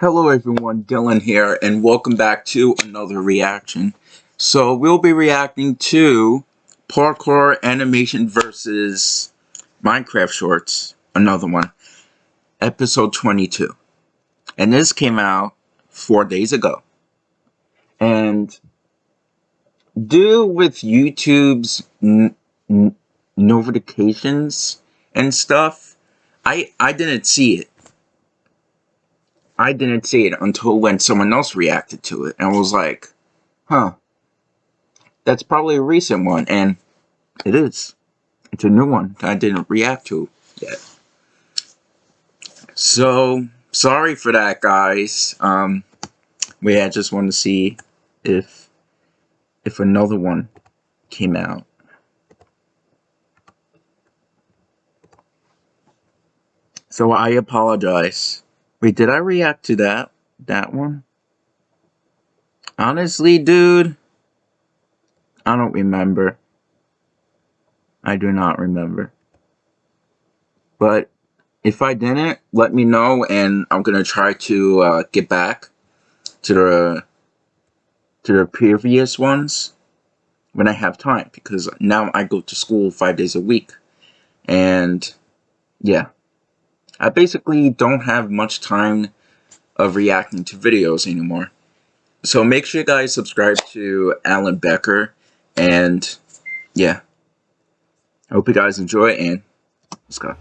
Hello everyone, Dylan here, and welcome back to another reaction. So we'll be reacting to Parkour Animation versus Minecraft Shorts, another one, episode 22. And this came out four days ago. And due with YouTube's notifications and stuff, I, I didn't see it I didn't see it until when someone else reacted to it and was like, huh, that's probably a recent one. And it is. It's a new one I didn't react to yet. So, sorry for that, guys. Um, we I just want to see if if another one came out. So I apologize. Wait, did I react to that? That one? Honestly, dude, I don't remember. I do not remember. But if I didn't, let me know, and I'm gonna try to uh, get back to the to the previous ones when I have time, because now I go to school five days a week, and yeah. I basically don't have much time of reacting to videos anymore. So make sure you guys subscribe to Alan Becker and yeah. I hope you guys enjoy and let's go.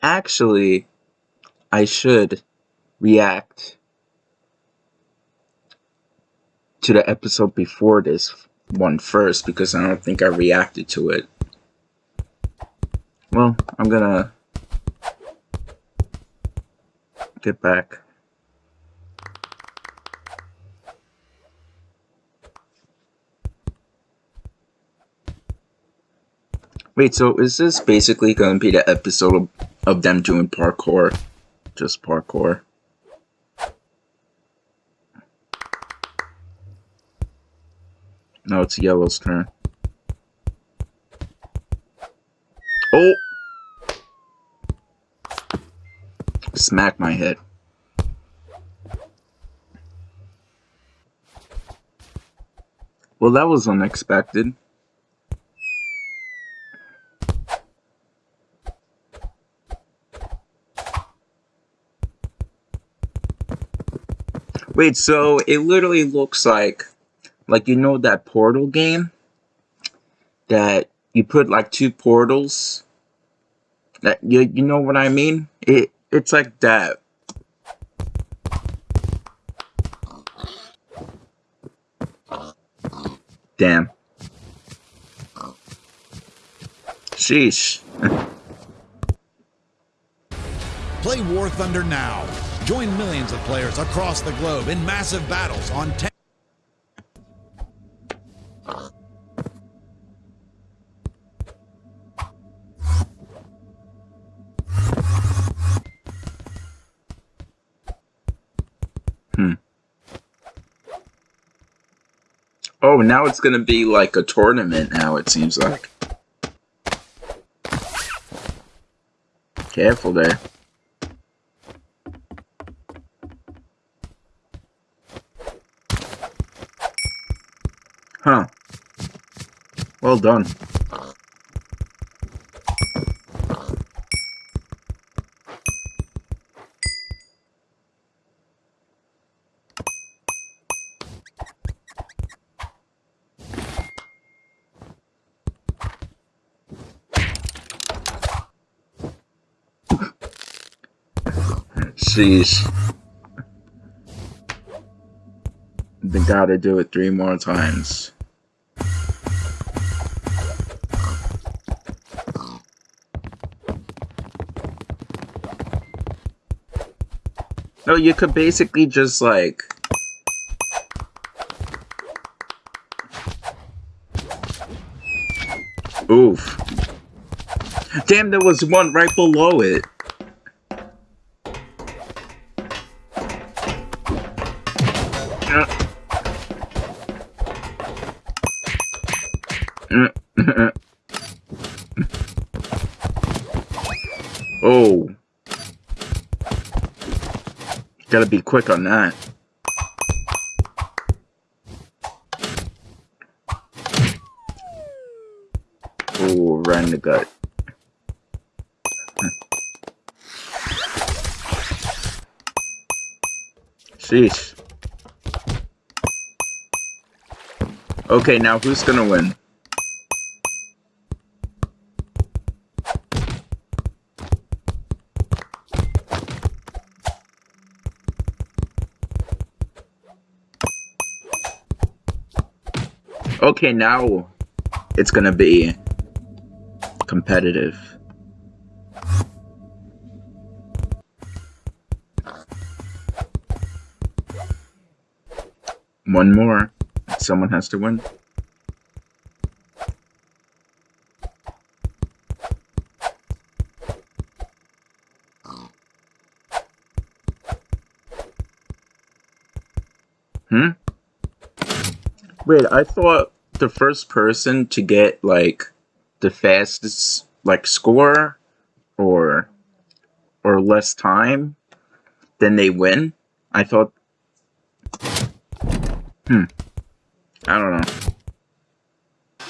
Actually, I should react to the episode before this one first because I don't think I reacted to it. Well, I'm gonna get back. Wait, so is this basically going to be the episode of, of them doing parkour? Just parkour. Now it's Yellow's turn. Oh! Smack my head. Well, that was unexpected. Wait, so it literally looks like like you know that portal game? That you put like two portals? That you you know what I mean? It it's like that. Damn. Sheesh. Play War Thunder now. Join millions of players across the globe in massive battles on 10 Oh, now it's gonna be like a tournament now, it seems like. Careful there. Huh. Well done. Jeez. They gotta do it three more times. No, you could basically just like... Oof. Damn, there was one right below it. Be quick on that. Oh, right in the gut. Sheesh. Okay, now who's gonna win? Okay, now it's gonna be competitive. One more. Someone has to win. Hmm? Wait, I thought the first person to get, like, the fastest, like, score or, or less time, then they win? I thought... Hmm. I don't know.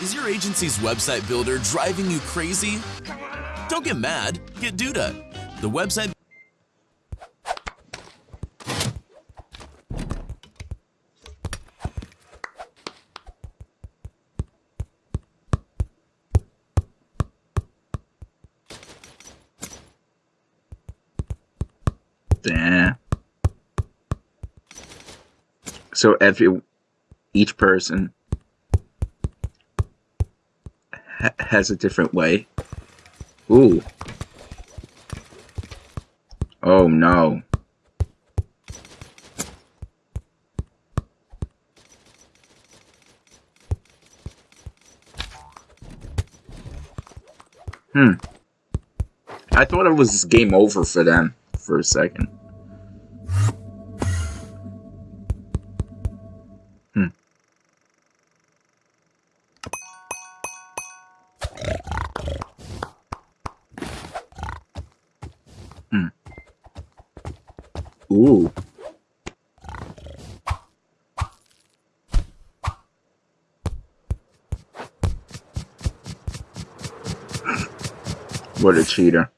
Is your agency's website builder driving you crazy? Don't get mad, get Duda. The website Yeah. So every each person ha has a different way. Ooh. Oh no. Hmm. I thought it was game over for them for a second. Cheater.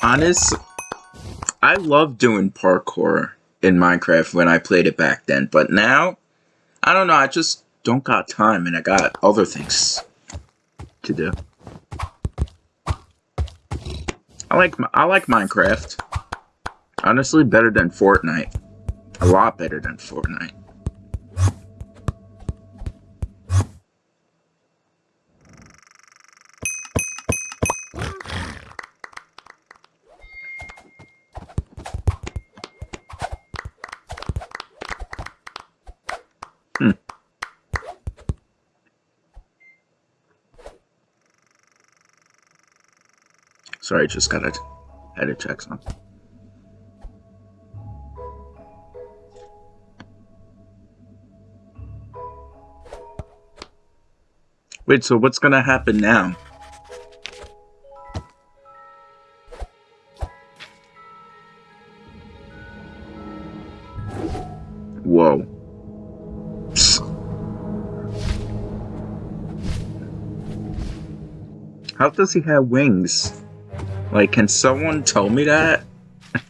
Honest, I love doing parkour in Minecraft when I played it back then, but now, I don't know, I just don't got time and I got other things to do. I like I like Minecraft. Honestly, better than Fortnite. A lot better than Fortnite. Sorry, just gotta had to check something. Wait, so what's gonna happen now? Whoa. How does he have wings? Like, can someone tell me that?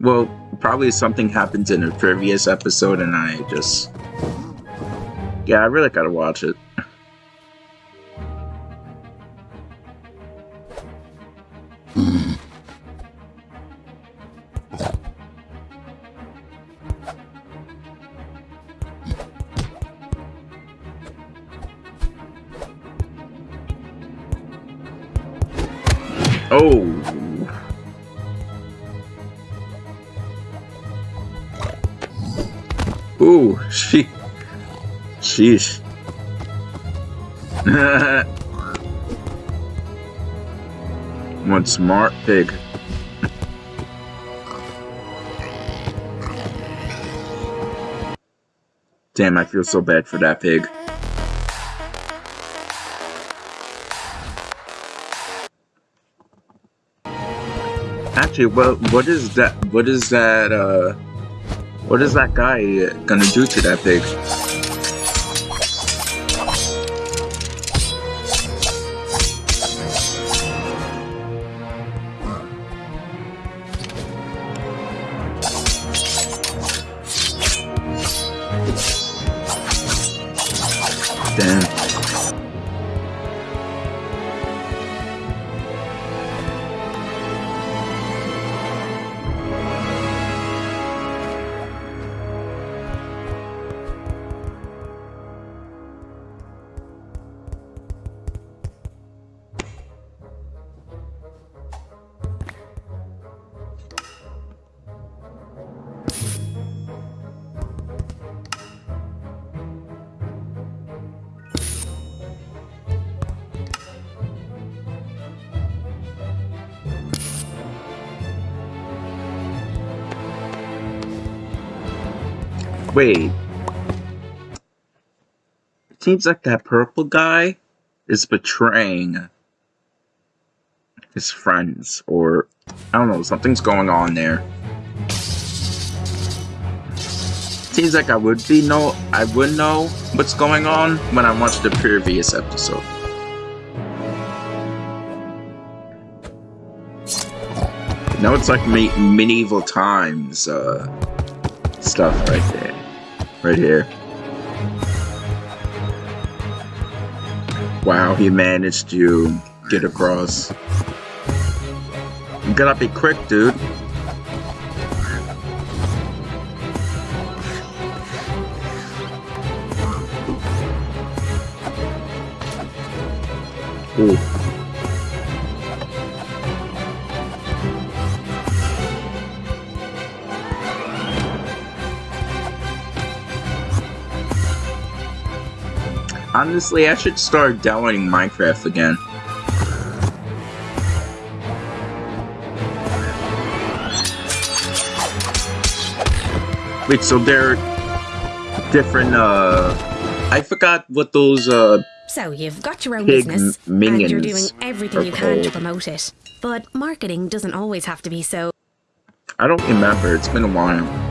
well, probably something happened in a previous episode and I just... Yeah, I really gotta watch it. She. Sheesh. One smart pig. Damn, I feel so bad for that pig. Actually, what what is that? What is that? Uh, what is that guy gonna do to that pig? Wait. It seems like that purple guy is betraying his friends, or I don't know, something's going on there. Seems like I would be know I would know what's going on when I watched the previous episode. Now it's like me medieval times uh, stuff right there right here. Wow, he managed to get across. You gotta be quick, dude. Honestly, I should start downloading Minecraft again. Wait, so they're different, uh... I forgot what those, uh... So you've got your own business, and you're doing everything you can to promote it. But marketing doesn't always have to be so. I don't remember, it's been a while.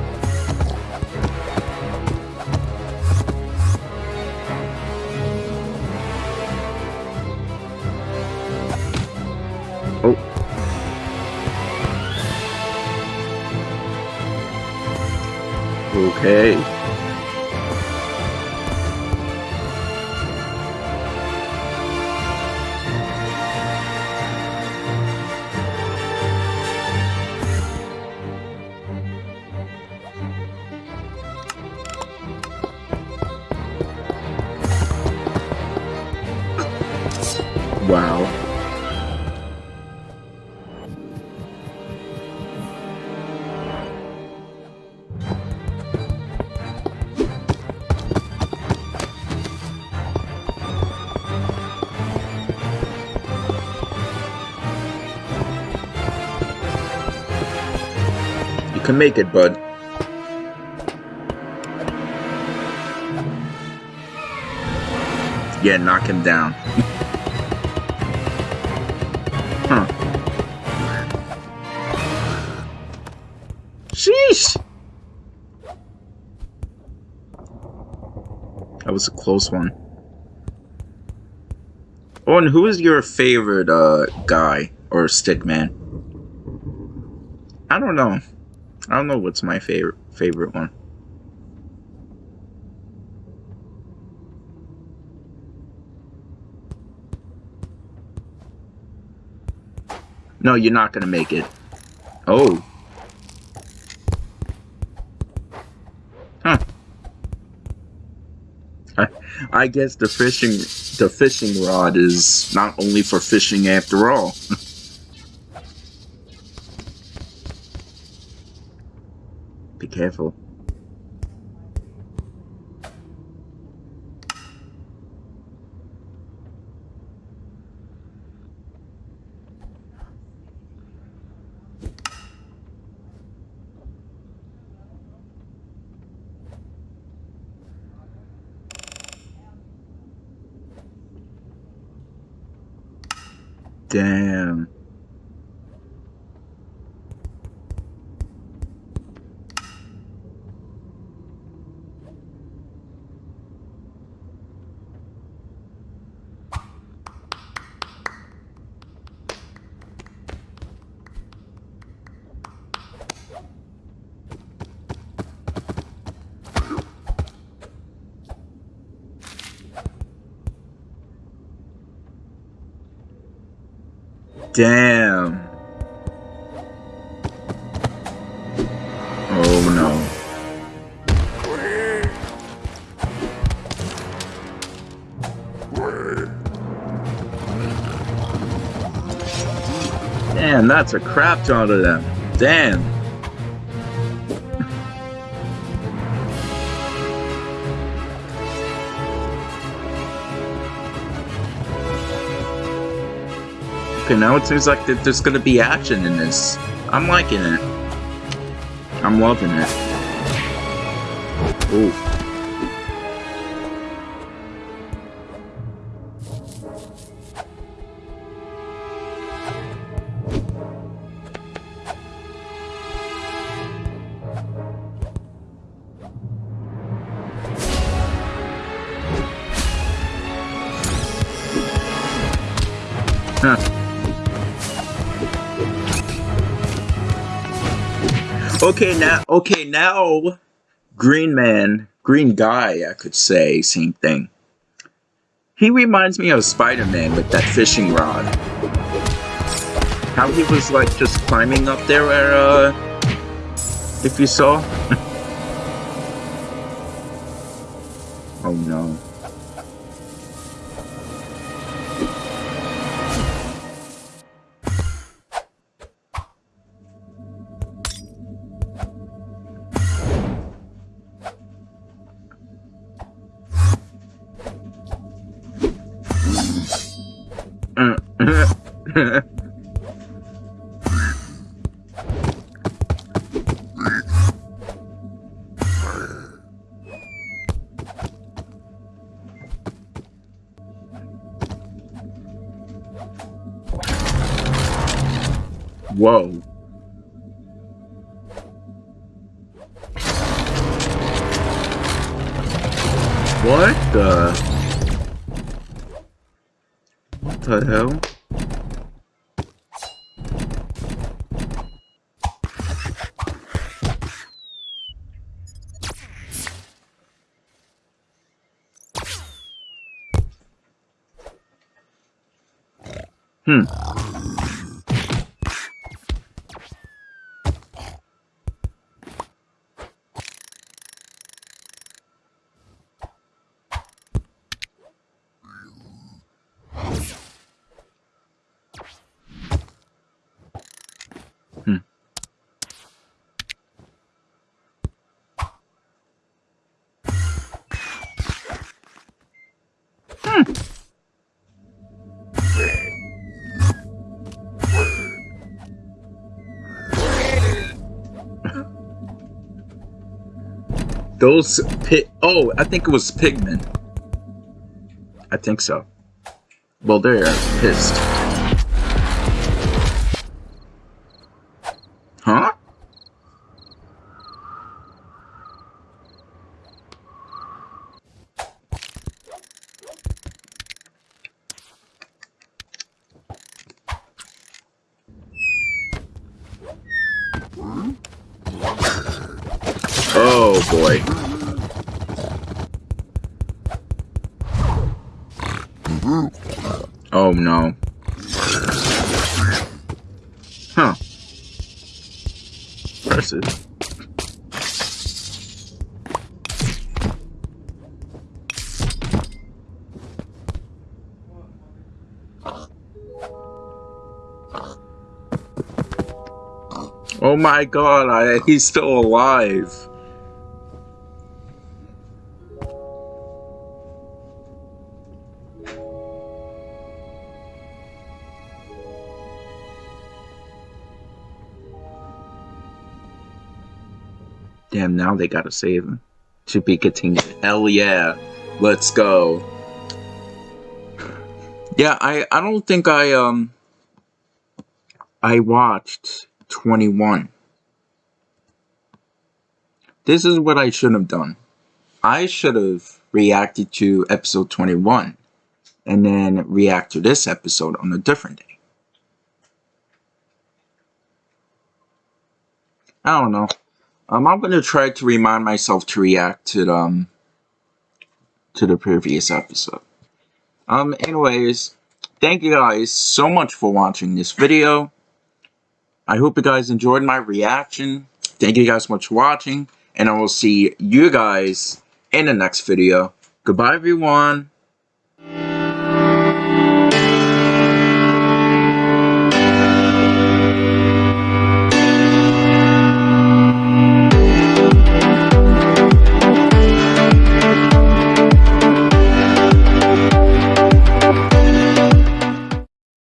Okay. Can make it, bud. Yeah, knock him down. Huh. Sheesh! That was a close one. Oh, and who is your favorite uh guy or stick man? I don't know. I don't know what's my favorite favorite one. No, you're not gonna make it. Oh. Huh. I, I guess the fishing the fishing rod is not only for fishing after all. careful. Damn. Damn. Oh no. Damn, that's a crap ton of them. Damn. Okay, now it seems like there's gonna be action in this. I'm liking it. I'm loving it. Ooh. Huh. Okay, now, okay, now, Green Man, Green Guy, I could say, same thing. He reminds me of Spider-Man with that fishing rod. How he was, like, just climbing up there where, uh, if you saw. oh no. Whoa. What the? What the hell? Hmm. Those pit. Oh, I think it was pigmen. I think so. Well, they're pissed. Huh? Oh boy. Oh no. Huh. Impressive. Oh my god, I, he's still alive. Damn, now they gotta save him. To be continued. Hell yeah. Let's go. Yeah, I, I don't think I, um, I watched 21. This is what I should have done. I should have reacted to episode 21 and then react to this episode on a different day. I don't know. Um, I'm gonna try to remind myself to react to the, um to the previous episode. Um, anyways, thank you guys so much for watching this video. I hope you guys enjoyed my reaction. Thank you guys so much for watching, and I will see you guys in the next video. Goodbye, everyone.